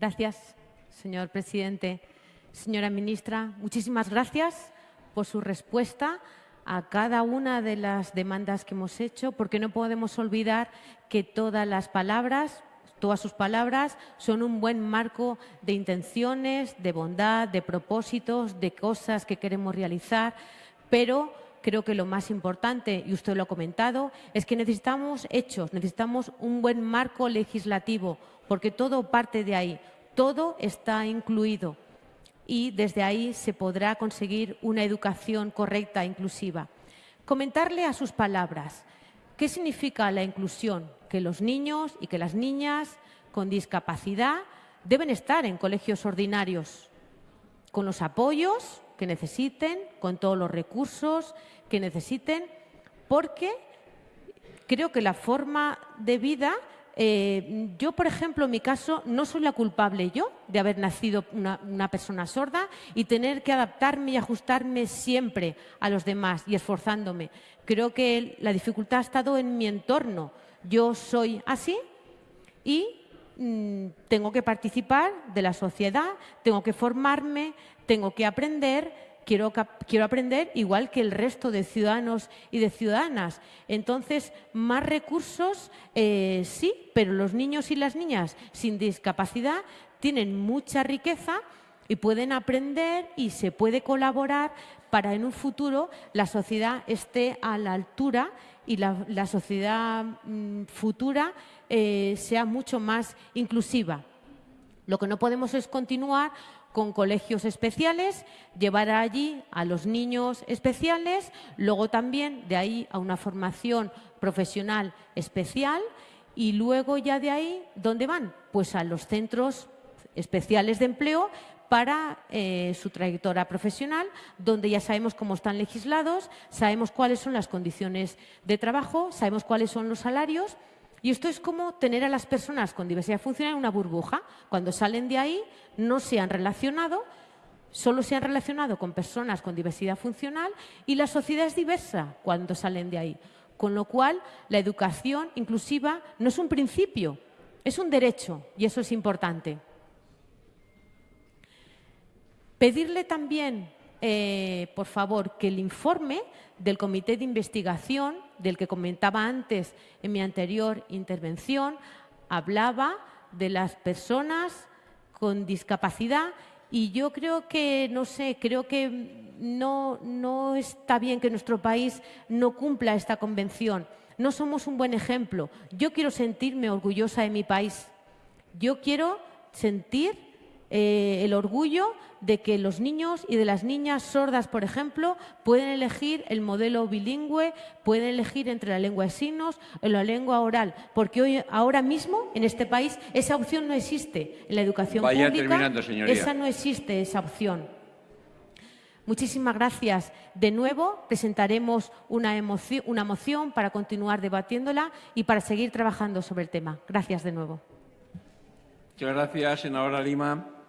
Gracias, señor presidente. Señora ministra, muchísimas gracias por su respuesta a cada una de las demandas que hemos hecho, porque no podemos olvidar que todas las palabras, todas sus palabras, son un buen marco de intenciones, de bondad, de propósitos, de cosas que queremos realizar, pero creo que lo más importante, y usted lo ha comentado, es que necesitamos hechos, necesitamos un buen marco legislativo, porque todo parte de ahí, todo está incluido y desde ahí se podrá conseguir una educación correcta e inclusiva. Comentarle a sus palabras, ¿qué significa la inclusión? Que los niños y que las niñas con discapacidad deben estar en colegios ordinarios, con los apoyos que necesiten, con todos los recursos que necesiten, porque creo que la forma de vida eh, yo, por ejemplo, en mi caso, no soy la culpable yo de haber nacido una, persona sorda y tener que adaptarme y ajustarme siempre a los demás y esforzándome. Creo que la dificultad ha estado en mi entorno. Yo soy así y mm, tengo que participar de la sociedad, tengo que formarme, tengo que aprender quiero, quiero aprender igual que el resto de ciudadanos y de ciudadanas. Entonces, más recursos, eh, sí, pero los niños y las niñas sin discapacidad tienen mucha riqueza y pueden aprender y se puede colaborar para en un futuro la sociedad esté a la altura y la, sociedad mm, futura eh, sea mucho más inclusiva. Lo que no podemos es continuar con colegios especiales, llevar allí a los niños especiales, luego también de ahí a una formación profesional especial y luego ya de ahí, ¿dónde van? Pues a los centros especiales de empleo para eh, su trayectoria profesional, donde ya sabemos cómo están legislados, sabemos cuáles son las condiciones de trabajo, sabemos cuáles son los salarios y esto es como tener a las personas con diversidad funcional en una burbuja. Cuando salen de ahí no se han relacionado, solo se han relacionado con personas con diversidad funcional y la sociedad es diversa cuando salen de ahí. Con lo cual, la educación inclusiva no es un principio, es un derecho y eso es importante. Pedirle también, eh, por favor, que el informe del Comité de Investigación, del que comentaba antes en mi anterior intervención, hablaba de las personas con discapacidad y yo creo que, no sé, creo que no, no está bien que nuestro país no cumpla esta convención. No somos un buen ejemplo. Yo quiero sentirme orgullosa de mi país. Yo quiero sentir eh, el orgullo de que los niños y de las niñas sordas, por ejemplo, pueden elegir el modelo bilingüe, pueden elegir entre la lengua de signos o la lengua oral, porque hoy, ahora mismo en este país esa opción no existe. En la educación pública esa no existe, esa opción. Muchísimas gracias. De nuevo presentaremos una, una moción para continuar debatiéndola y para seguir trabajando sobre el tema. Gracias de nuevo. Muchas gracias, senadora Lima.